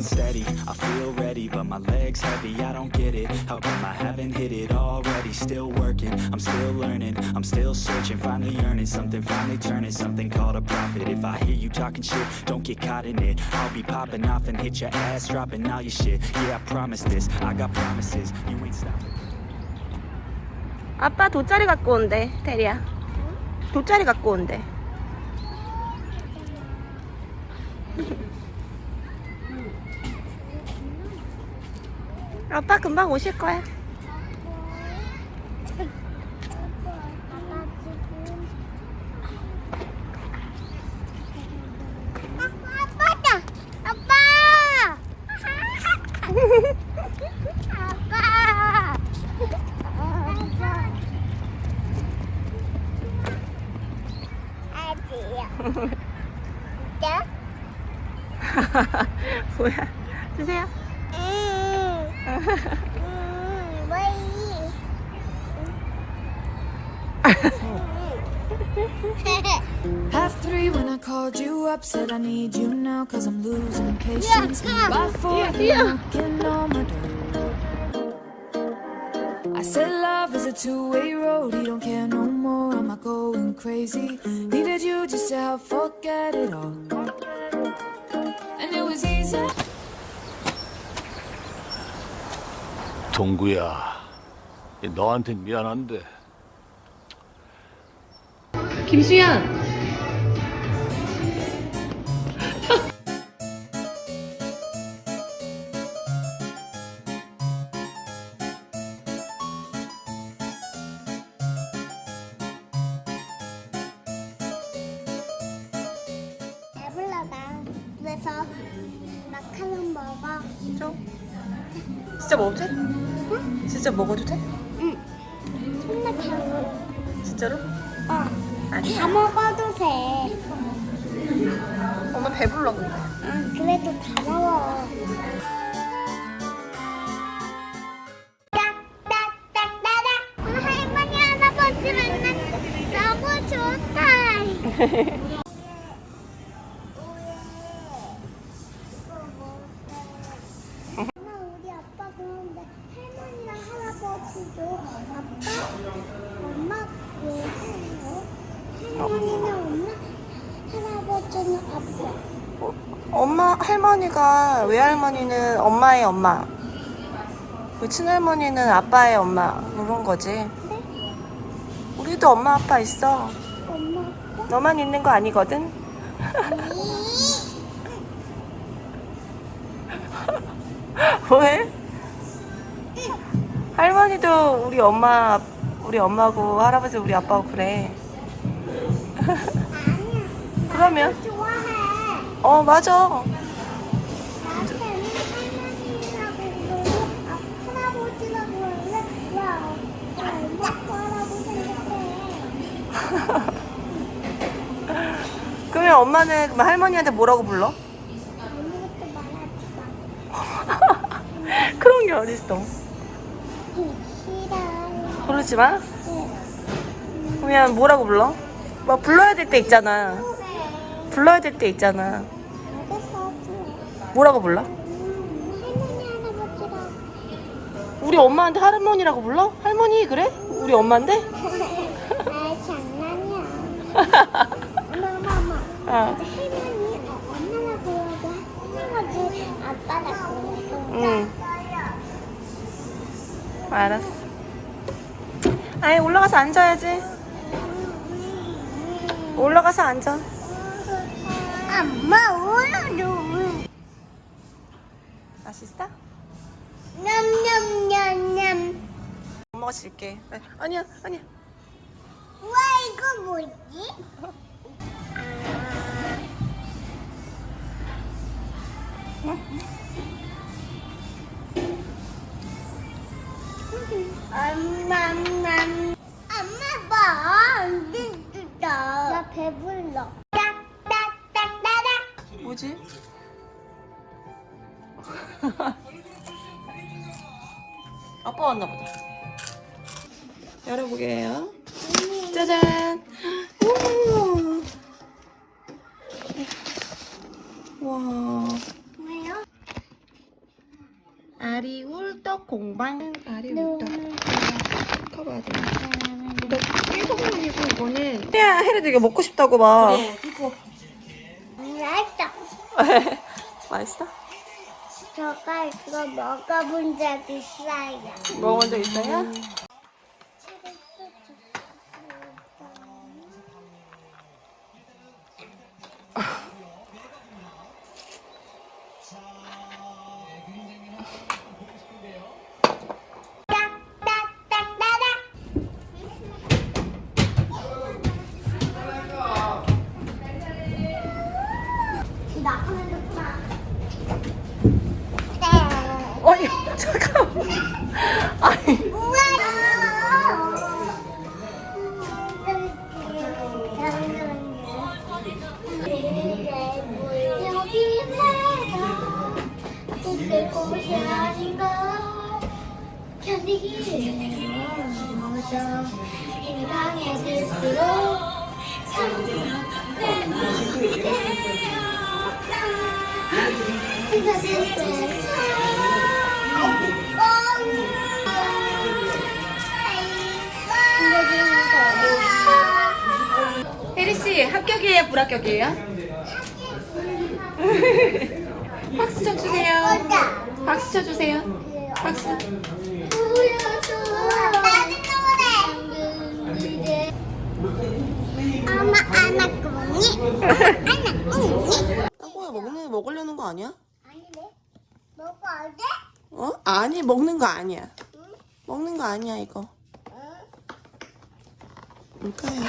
unsteady I feel ready but my legs heavy I don't get it How come I haven't hit it already Still working, I'm still learning I'm still searching, finally earning Something finally turning, something called a profit If I hear you talking shit, don't get caught in it I'll be popping off and hit your ass Dropping all your shit, yeah I promise this I got promises, you ain't stopping 아빠 돗자리 갖고 온대, 테리야. 돗자리 갖고 온대. 아빠 금방 오실 거야. 뭐야? 주세요. Half three when I called you up Said I need you now Cause I'm losing patience. Yeah, By four yeah, yeah. knocking on my door. I said love is a two-way road He don't care no more Am I going crazy? Needed you just to help forget it all. And it was easy. 동구야, 너한테 미안한데 김수연. 배불러다. 그래서 마카롱 먹어. 진짜? 진짜 먹어도 돼? 응? 진짜 먹어도 돼? 응. 정말 다 먹어. 진짜로? 어. 아니야. 다 먹어도 돼. 엄마 배불러 근데. 응, 그래도 다 먹어. 오늘 할머니 할아버지 만나 너무 좋다. 엄마 우리 아빠 그런데 할머니랑 할아버지도 아빠, 엄마 왜 해요? 할머니는 엄마, 할아버지는 아빠. 할머니가 외할머니는 엄마의 엄마. 그 친할머니는 아빠의 엄마 그런 거지. 우리도 엄마 아빠 있어. 엄마 아빠? 너만 있는 거 아니거든. 왜? 할머니도 우리 엄마 우리 엄마고 할아버지 우리 아빠고 그래. 아니야. 그러면 좋아해. 어 맞아. 나한테는 할머니라고 부르고 아, 할아버지라고 할래? 왜 엄마 아빠라고 생각해? 그러면 엄마는 그럼 할머니한테 뭐라고 불러? 그런 게 어딨어. 싫어. 그러지 마. 응. 그러면 뭐라고 불러? 막 불러야 될 때 있잖아. 그래. 불러야 될 때 있잖아. 뭐라고 불러? 음. 우리 엄마한테 할머니라고 불러? 할머니 그래? 우리 엄마인데? 엄마 엄마 엄마. 어. 할머니 어, 엄마라고 하고 할아버지 아빠라고 해도 응. 알았어. 아이 올라가서 앉아야지. 올라가서 앉아. 엄마 오늘도 맛있어? 냠냠냠냠 엄마가 줄게. 아니야 아니야. 와 이거 뭐지? 엄마맘 엄마 봐 진짜 나 배불러 뭐지? 아빠 왔나 보다. 열어보게요. 짜잔. 우 와. 왜요? 떡 공방 아리부터 커버야 돼. 이거 깨소금이고 이거는 야 해리도 이거 먹고 싶다고 막. 그래 이거 맛있어. 맛있어? 저가 이거 먹어본 적 있어요. 먹어본 적 있어요? 곳이 아닌가 견디기 힘들어 힘이 강해질수록 혜리 씨 합격이에요 불합격이에요? 박수 좀 주세요. 박수 쳐 주세요. 박수. 엄마 안아 꾸니 안아 꾸니 땅콩이 먹는 먹으려는 거 아니야? 아니네 먹어 어제? 어? 아니 먹는 거 아니야. 먹는 거 아니야 이거. 뭘까요?